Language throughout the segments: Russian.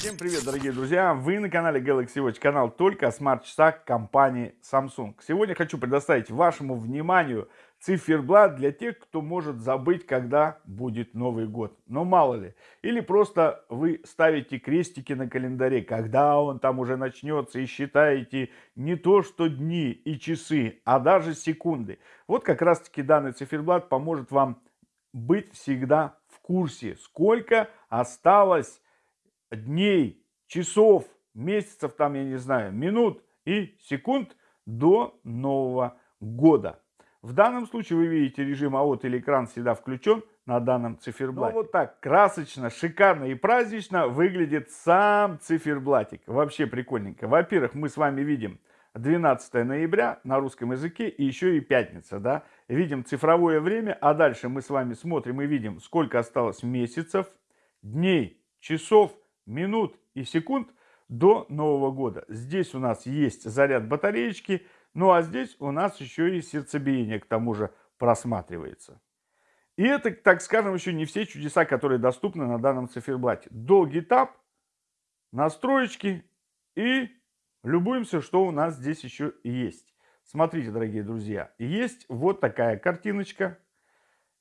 Всем привет, дорогие друзья! Вы на канале Galaxy Watch, канал только о смарт-часах компании Samsung. Сегодня хочу предоставить вашему вниманию циферблат для тех, кто может забыть, когда будет Новый год. Но мало ли. Или просто вы ставите крестики на календаре, когда он там уже начнется, и считаете не то что дни и часы, а даже секунды. Вот как раз таки данный циферблат поможет вам быть всегда в курсе, сколько осталось дней, часов, месяцев, там, я не знаю, минут и секунд до Нового года. В данном случае вы видите режим АОТ или экран всегда включен на данном циферблате. Ну, вот так красочно, шикарно и празднично выглядит сам циферблатик. Вообще прикольненько. Во-первых, мы с вами видим 12 ноября на русском языке и еще и пятница. Да? Видим цифровое время, а дальше мы с вами смотрим и видим, сколько осталось месяцев, дней, часов, минут и секунд до Нового года. Здесь у нас есть заряд батареечки, ну а здесь у нас еще и сердцебиение к тому же просматривается. И это, так скажем, еще не все чудеса, которые доступны на данном циферблате. Долгий тап, настроечки и любуемся, что у нас здесь еще есть. Смотрите, дорогие друзья, есть вот такая картиночка.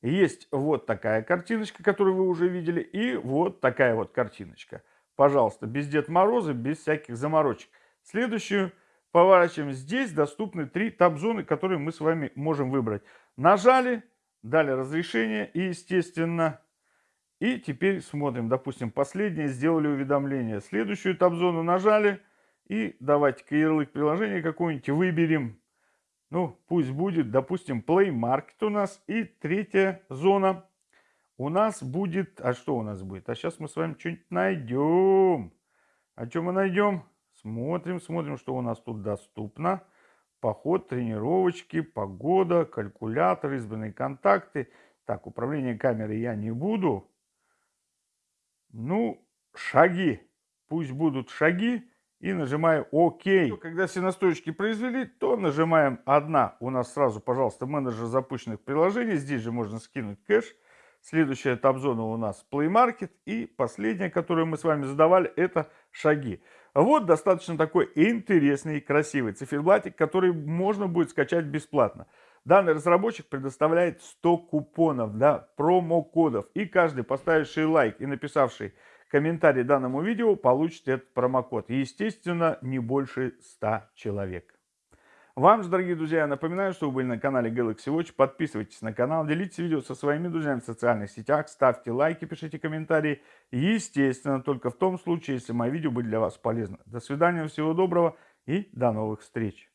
Есть вот такая картиночка, которую вы уже видели, и вот такая вот картиночка. Пожалуйста, без Дед Мороза, без всяких заморочек. Следующую поворачиваем. Здесь доступны три таб-зоны, которые мы с вами можем выбрать. Нажали, дали разрешение и, естественно, и теперь смотрим. Допустим, последнее сделали уведомление. Следующую таб-зону нажали и давайте-ка ярлык приложения какой-нибудь выберем. Ну, пусть будет, допустим, Play Market у нас. И третья зона у нас будет... А что у нас будет? А сейчас мы с вами что-нибудь найдем. А что мы найдем? Смотрим, смотрим, что у нас тут доступно. Поход, тренировочки, погода, калькулятор, избранные контакты. Так, управление камерой я не буду. Ну, шаги. Пусть будут шаги. И нажимаю ОК. Когда все настройки произвели, то нажимаем одна. У нас сразу, пожалуйста, менеджер запущенных приложений. Здесь же можно скинуть кэш. Следующая этап-зона у нас Play Market. И последняя, которую мы с вами задавали, это шаги. Вот достаточно такой интересный и красивый циферблатик, который можно будет скачать бесплатно. Данный разработчик предоставляет 100 купонов, да, промокодов. И каждый, поставивший лайк и написавший комментарий данному видео, получит этот промокод. Естественно, не больше 100 человек. Вам же, дорогие друзья, напоминаю, что вы были на канале Galaxy Watch. Подписывайтесь на канал, делитесь видео со своими друзьями в социальных сетях, ставьте лайки, пишите комментарии. Естественно, только в том случае, если мои видео были для вас полезны. До свидания, всего доброго и до новых встреч.